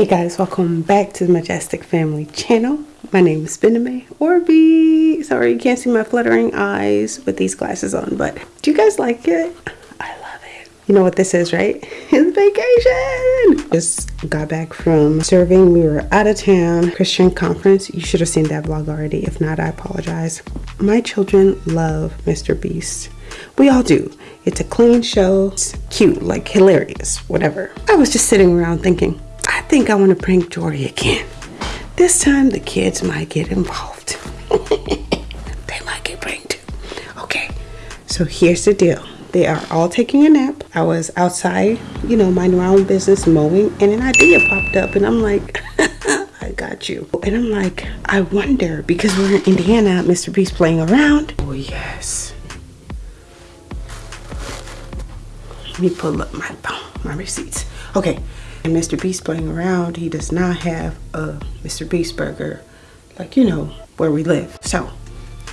Hey guys, welcome back to the Majestic Family channel. My name is Bename Orby. Sorry you can't see my fluttering eyes with these glasses on, but do you guys like it? I love it. You know what this is, right? It's vacation! Just got back from serving. We were out of town, Christian conference. You should have seen that vlog already. If not, I apologize. My children love Mr. Beast. We all do. It's a clean show. It's cute, like hilarious, whatever. I was just sitting around thinking, think I want to prank Jory again. This time the kids might get involved. they might get pranked. Okay, so here's the deal. They are all taking a nap. I was outside, you know, minding my own business, mowing, and an idea popped up, and I'm like, I got you. And I'm like, I wonder, because we're in Indiana, Mr. Beast playing around. Oh, yes. Let me pull up my my receipts. Okay, and Mr. Beast playing around, he does not have a Mr. Beast burger, like you know, where we live. So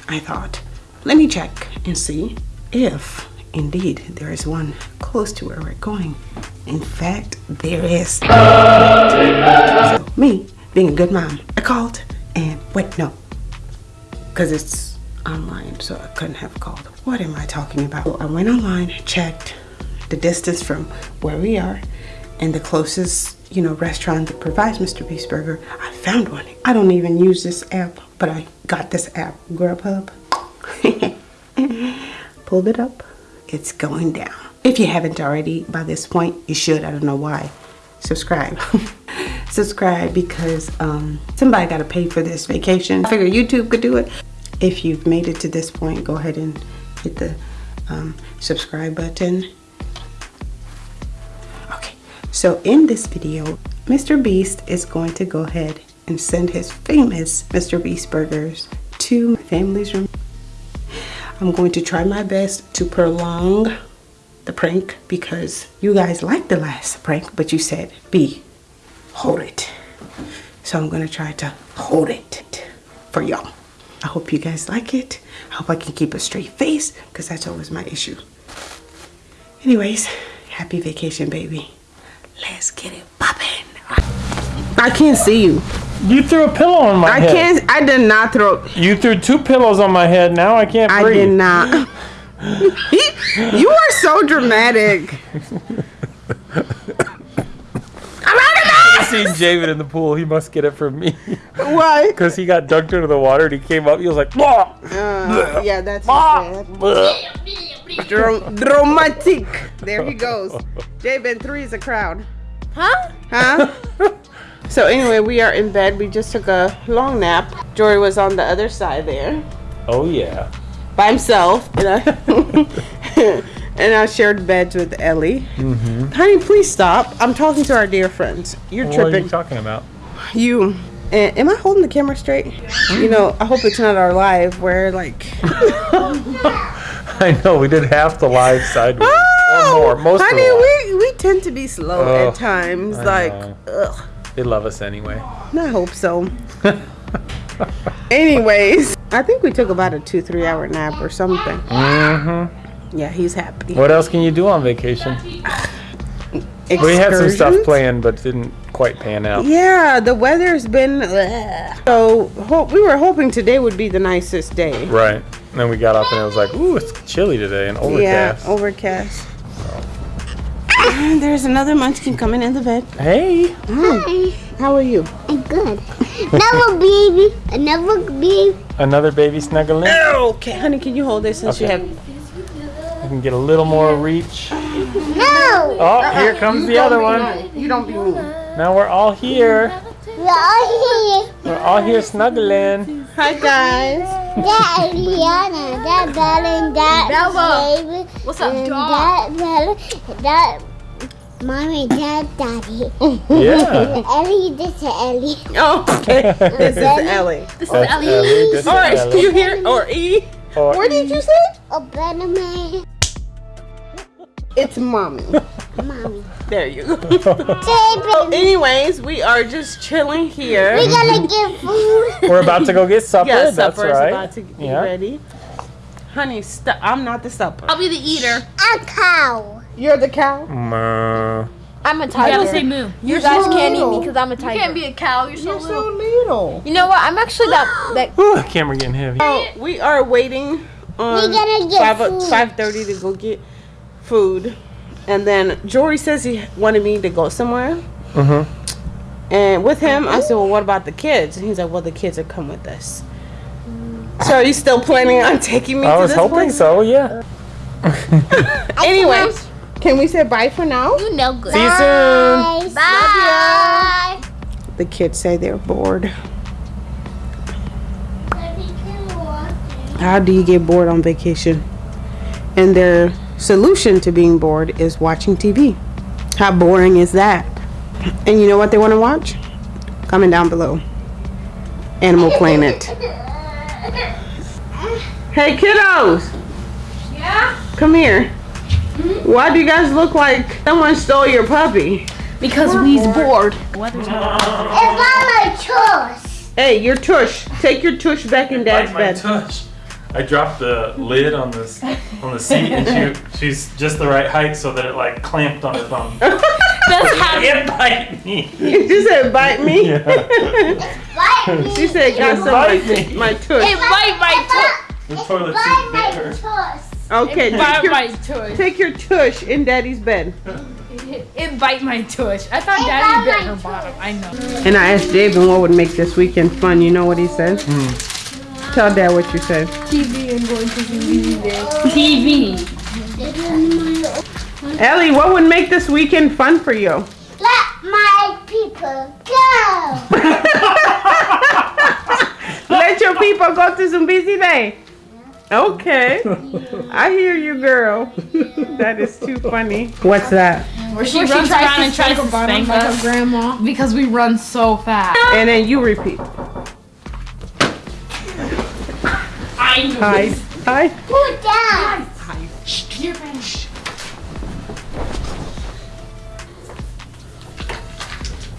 I thought, let me check and see if indeed there is one close to where we're going. In fact, there is. So me, being a good mom, I called and wait, no, because it's online, so I couldn't have called. What am I talking about? So I went online, checked the distance from where we are and the closest, you know, restaurant that provides Mr. Beast Burger. I found one. I don't even use this app, but I got this app, Grubhub. Pulled it up. It's going down. If you haven't already by this point, you should. I don't know why. Subscribe. Subscribe because um, somebody got to pay for this vacation. I figure YouTube could do it. If you've made it to this point, go ahead and hit the um, subscribe button so in this video, Mr. Beast is going to go ahead and send his famous Mr. Beast burgers to my family's room. I'm going to try my best to prolong the prank because you guys liked the last prank, but you said, B, hold it. So I'm gonna try to hold it for y'all. I hope you guys like it. I hope I can keep a straight face because that's always my issue. Anyways, happy vacation, baby. Let's get it popping. I can't see you. You threw a pillow on my I head. I can't. I did not throw. You threw two pillows on my head. Now I can't breathe. I did not. you are so dramatic. I seen David in the pool. He must get it from me. Why? Because he got dunked into the water and he came up. He was like, uh, yeah, that's dramatic. There he goes. Jabin three is a crowd. Huh? Huh? so anyway, we are in bed. We just took a long nap. Jory was on the other side there. Oh yeah. By himself. And I, and I shared beds with Ellie. Mm-hmm. Honey, please stop. I'm talking to our dear friends. You're what tripping. What are you talking about? You. And am I holding the camera straight? You know, I hope it's not our live where like. I know we did half the live sideways or more. Most honey, we we tend to be slow at times. I like, ugh. they love us anyway. I hope so. Anyways, I think we took about a two three hour nap or something. Mm-hmm. Yeah, he's happy. What else can you do on vacation? We had some stuff planned, but didn't quite pan out. Yeah, the weather's been. Ugh. So we were hoping today would be the nicest day. Right. And then we got up and it was like, ooh, it's chilly today and overcast. Yeah, overcast. And there's another munchkin coming in the bed. Hey. Hi. How are you? I'm good. Another baby. Another baby. Another baby snuggling. Okay, honey, can you hold this since okay. you have I can get a little more reach. No! Oh, here uh-uh. comes the other one. You don't be mean. Now we're all here. We're all here. We're all here snuggling. Hi, guys. That Eliana, that Bella, and that Bella. David. What's up, dog? That Bella, that mommy, that daddy. Yeah. Ellie, this is Ellie. Oh, okay. this is Ellie. This is Ellie. Ellie. This all right, Ellie. you hear? Or E? Or Where did you say? Oh, better. It's mommy. mommy. There you go. so anyways, we are just chilling here. We're gonna get food. We're about to go get supper. Yeah, That's supper right. is about to be yeah. ready. Honey, i I'm not the supper. I'll be the eater. A cow. You're the cow? Mm. I'm a tiger. You gotta say moo. You You're guys so can't eat me because I'm a tiger. You can't be a cow. You're so You're little. so little. You know what? I'm actually that that. Whew, camera getting heavy. Oh, we are waiting on We gotta get five food. five thirty to go get food, and then Jory says he wanted me to go somewhere. Mm-hmm. And with him, I said, "Well, what about the kids?" And he's like, "Well, the kids are come with us." So are you still planning on taking me I to was this hoping place? so. Yeah. Anyway, can we say bye for now? You know good. See you soon. Bye. Bye. The kids say they're bored. How do you get bored on vacation? And their solution to being bored is watching TV. How boring is that? And you know what they want to watch? Comment down below. Animal Planet. Hey kiddos! Yeah? Come here. Hmm? Why do you guys look like someone stole your puppy? Because we's bored. It's not my choice. Hey, your tush. Take your tush back in dad's Bite my bed. tush. I dropped the lid on this on the seat, and she she's just the right height so that it like clamped on her thumb. That's how It bite me. she said, bite me. Yeah. Bite me. She said, got some Bite my, me. my tush. It bite my The toilet bite seat bit her. choice. Okay, tush. take Bite your, my tush. take your tush in daddy's bed. It bite my tush. I thought It Daddy bit my her bottom. I know. And I asked David what would make this weekend fun. You know what he said? Tell dad what you said. TV and going to the TV. Ellie, what would make this weekend fun for you? Let my people go. Let your people go to some busy day. Okay. I hear you, girl. That is too funny. What's that? Where she runs around and tries to spank us grandma. because we run so fast. And then you repeat. I knew Hide. this. Hide. Put down.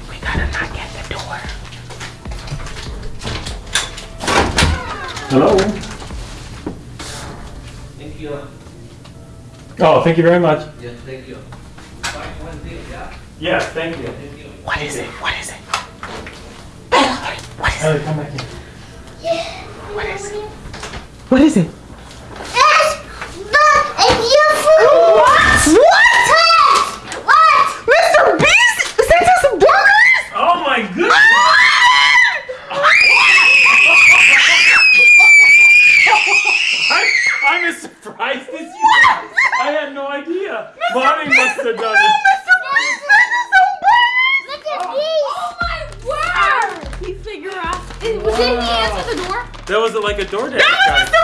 We gotta knock at the door. Hello. Thank you. Oh, thank you very much. Yes, thank you. Five one zero, yeah? Yes, thank you. Thank you. What is it? What is it? Ellie, come back here. What is it? What is it? It's the it's your food. What? What? What? Mr. Beast sent us some burgers? Oh my goodness. I, I'm as surprised as you. are. I had no idea. Mommy must have done it. Look at these. Oh my word! He figure out. Did, didn't he answer the door? That was like a DoorDash guy.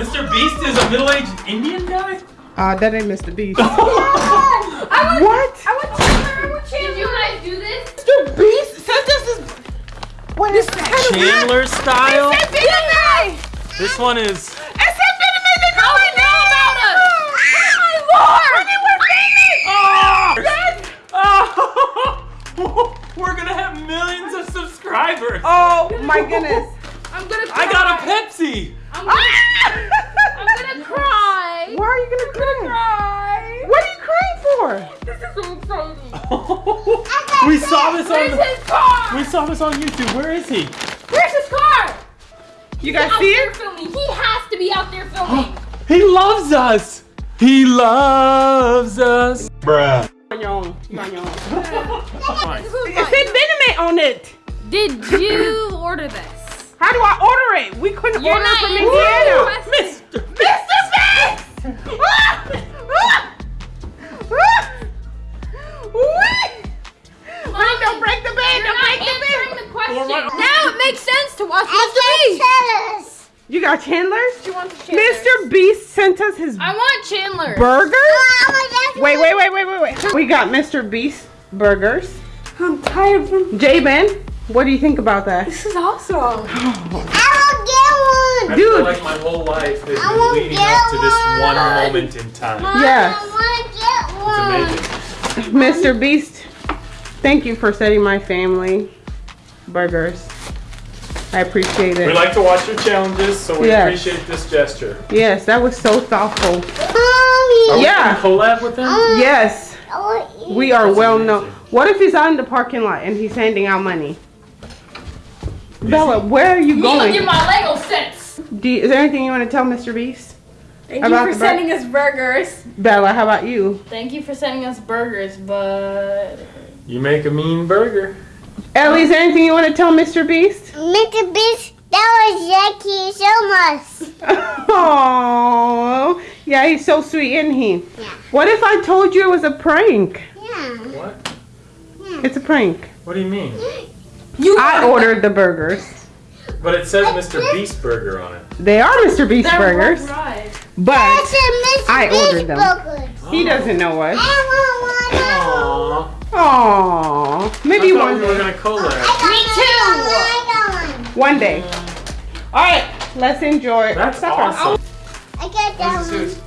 Mr. Beast is a middle-aged Indian guy? Ah, that ain't Mr. Beast. Oh I would, What? I would Chandler. I would Chandler. Did you guys do this? Mr. Beast sent us this. What is that? Chandler style? Benjamin! This one is... It said Benjamin, they How call do you know about us? Oh my lord! Oh! We're gonna have millions of subscribers. Oh my goodness. I'm gonna cry. I got a Pepsi. Ah! Why are you gonna cry? Cry. What are you crying for? This is so exciting. we saw this Where's on... his car? We saw this on YouTube. Where is he? Where's his car? You guys see there it? filming. He has to be out there filming. He loves us. He loves us. Bruh. On your own. On your own. Fine. It said Benjamin on it. Did you order this? How do I order it? We couldn't You're order not from Indiana. Mr. You got Chandler's? You want the Chandler? Mr. Beast sent us his I want Chandler. burgers? Oh, Wait, wait, wait, wait, wait, wait. We got Mr. Beast burgers. I'm tired from. J-Ben, what do you think about that? This is awesome. I will I get one. feel Dude. like my whole life has I won't been leading get up to this one. one moment in time. Yes. I want to It's get one. amazing. Mr. Beast, thank you for setting my family burgers. I appreciate it. We like to watch your challenges, so we Yes. appreciate this gesture. Yes, that was so thoughtful. Are Yeah. gonna collab with him? Um, yes, oh, we are well known. What if he's out in the parking lot and he's handing out money? Bella, where are you You look at going? my Lego sets. Do you, is there anything you want to tell Mr. Beast? Thank About you for sending us burgers. Bella, how about you? Thank you for sending us burgers, but You make a mean burger. Ellie, is there anything you want to tell Mr. Beast? Mr. Beast, that was Jackie so much. Oh, yeah, he's so sweet, isn't he? Yeah. What if I told you it was a prank? Yeah. What? Yeah. It's a prank. What do you mean? you I ordered the burgers. But it says Mr. Beast Burger on it. They are Mr. Beast They're burgers, Right. but That's a Mr. I Beast ordered them. burgers. he doesn't know us. I want one. Aww. Aww, maybe I thought one we were day. gonna collab. Me too. I got one. One day. All right, let's enjoy. That's supper. awesome. I got that one. This is-